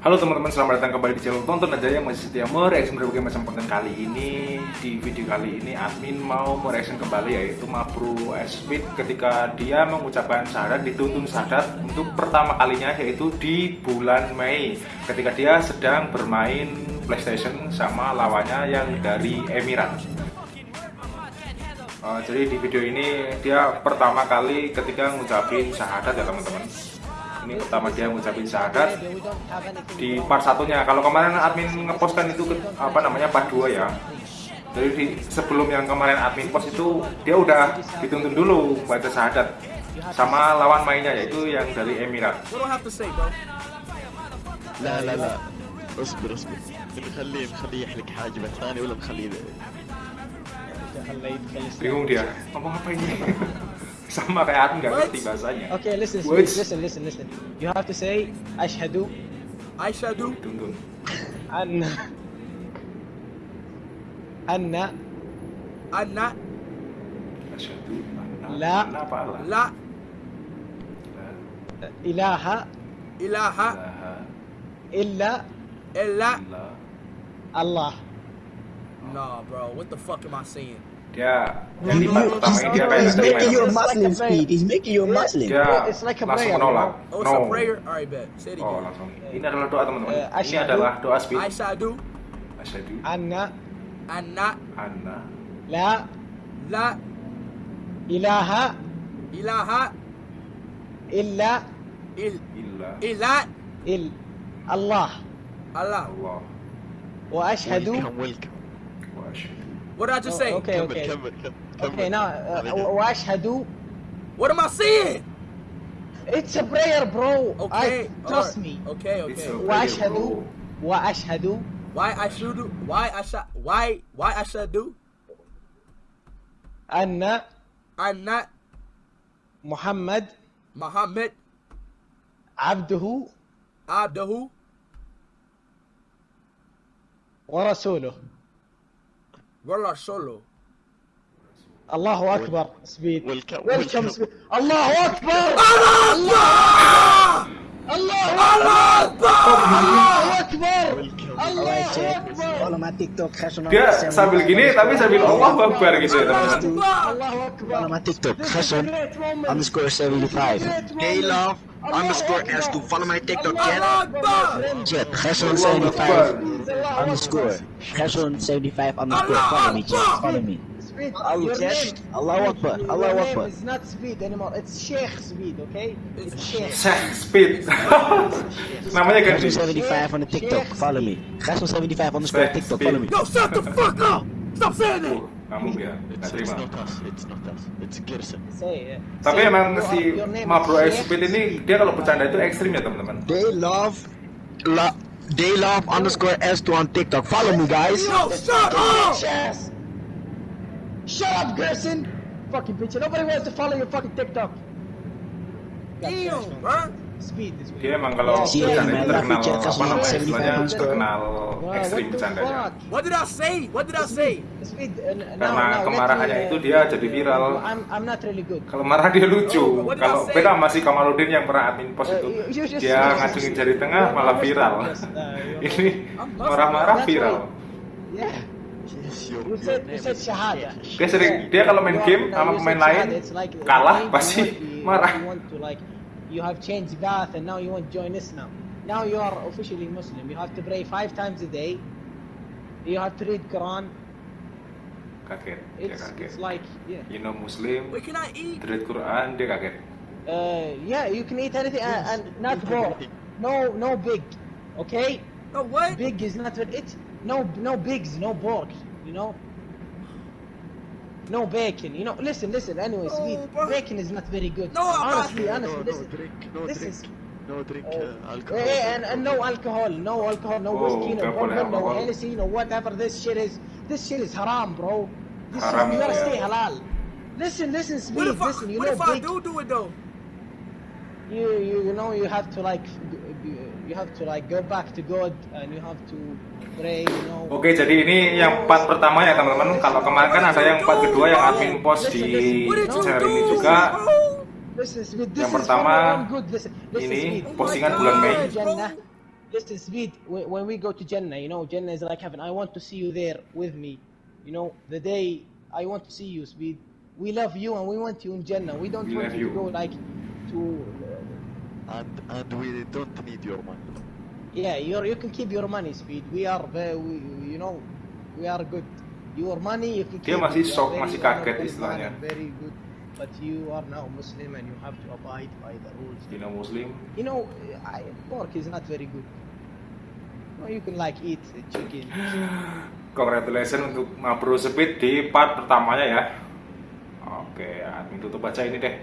Halo teman-teman, selamat datang kembali di channel Tonton Aja yang masih setia mereaksi berbagai macam konten kali ini. Di video kali ini admin mau mereaksi kembali yaitu Mabru Speed ketika dia mengucapkan syahadat dituntun syahadat untuk pertama kalinya yaitu di bulan Mei. Ketika dia sedang bermain Playstation sama lawannya yang dari Emirat. Uh, Jadi di video ini dia pertama kali ketika ngucapin syahadat ya teman-teman ini pertama dia mengucapin syahadat di part satunya kalau kemarin admin ngepostkan itu ke, apa namanya part 2 ya jadi di, sebelum yang kemarin admin post itu dia udah dituntun dulu baca syahadat sama lawan mainnya yaitu yang dari Emirat لا لا لا اصبر اصبر نخليه نخليه يحلق حاجبه ثاني ولا نخليه bingung dia ngomong apa ini sama kayak aku nggak ngerti bahasanya Okay, listen, Words. listen, listen, listen. You have to say ashhadu Aishadu. tuntun anna anna Anna. asyhadu anna- La. anna apa Allah La. ilaha Ilaha. Illa. illa Allah. Nah, bro. What the fuck am I saying? dia yang Dia. Dia. pertama ini dia kayak terima Dia. Dia. Dia. Muslim Dia. he's making you a Muslim. Dia langsung menolak. Oh, no. oh langsung. Ini adalah doa teman-teman. Uh, ini adalah doa Dia. Dia. Dia. anna. Anna. Anna. La. La. Ilaha. Ilaha. Illa. Il. Illa. Illa il. Allah. Allah. Wa Dia. wa Dia. What did I just Oh, say? okay, كمل okay. كمل كمل Okay, now uh, wa ashhadu. What am I saying? It's a prayer, bro. Okay. I, trust alright. me. Okay, It's okay. a- Wa ashhadu. Wa ashhadu. Why I should do? Why I should? Why? Why I should do? Anna I'm not Muhammad Muhammad abduhu Abdahu wa rasuluh. Wala Solo. Allahu Akbar. Speed. Welcome, Welcome. welcome. Speed. Allahu Akbar. Allahu Akbar. Follow my TikTok. Khashon dia sambil gini tapi sambil Allah Akbar gitu ya teman-teman my TikTok. Moment. underscore This is a 75. great Hey love underscore Akbar. S2. Follow my TikTok, Jet. Jet. Akbar. 75 Allahu underscore. Khashon 75 underscore. Follow me. Follow me. Speed. Jet. name. Allahu Akbar. Allahu Akbar. is not Speed anymore. It's Sheikh Speed, okay? It's Sheikh. Sheikh Speed namanya ganti Khashon 75 on the TikTok. Follow me. Khashon 75 underscore Sheikh TikTok. Speed. Follow me. Yo, shut the fuck up! Stop saying that. Kamu ya It's, it's not us it's not us it's Gerson Say, uh, tapi say emang your- si Mabro. Speed ini dia kalau bercanda itu ekstrim ya teman-teman They love, lo, they love underscore S2 on TikTok. Follow me, guys. Yo, shut up! Shut up, Gerson. Fucking bitch. Nobody wants to follow your fucking TikTok. Damn, bro. Speed this way. dia emang kalau Si bercanda Remy itu terkenal apa namanya 75 istilahnya terkenal Wow, ekstrim what the bercandanya fuck? What did I say? What did I say? Speed. Uh, Karena kemarahannya me, uh, itu dia jadi viral. I'm, I'm not really good. kalau marah dia lucu Oh, what did kalau I say? beda sama si Kamaludin yang pernah admin post Uh, itu you- you just- dia ngacungin jari tengah malah viral uh, ini marah-marah viral. Yeah. Said, you said shahada. dia sering dia kalau main are- game sama pemain lain kalah pasti marah You want to like, you have changed path and now you want to join Islam. Now you are officially Muslim. You have to pray five times a day. You have to read Quran. kaget dia kaget it's like, yeah. you know Muslim can I eat? read Quran dia kaget Uh, yeah, you can eat anything uh, and not raw. No, no big. Okay, No, what? big is not what it. No, no bigs, no pork. You know. No bacon. You know. Listen, listen. Anyway, No, sweet bacon is not very good. No, honestly, no, honestly, no, this no is. drink no this drink is- no drink Oh, uh, alcohol yeah, and, and no alcohol, no alcohol, no Oh, whiskey, no don't bourbon, no alcohol. Hennessy, no whatever. This shit is. This shit is haram, bro. This Haram, you gotta yeah. stay halal. Listen, listen, What sweet. if I, Listen, you what know, if I big, do do it though? you, you you know you have to like g- g- you have to like go back to God and you have to pray you know Oke, jadi ini yang part pertama ya teman-teman. Kalau kemarin kan ada yang part kedua yang admin post di channel ini juga. this Yang is pertama, Ini postingan bulan Mei. Jannah. Listen, Speed, when we go to Jannah, you know, Jannah is like heaven. I want to see you there with me. You know, the day I want to see you, Speed. We love you and we want you in Jannah. We don't We want you, you. to go like to. And and we don't need your money. yeah, you you can keep your money, Speed. We are very, we, you know, we are good. Your money you can Dia keep. masih it. You are shock, very masih kaget istilahnya. Very good. But you are now Muslim and you have to abide by the rules. Dina Muslim. You know, I, pork is not very good. No, you can like eat chicken. Congratulations untuk Ma Bro Speed di part pertamanya ya. Oke, admin tutup aja ini deh.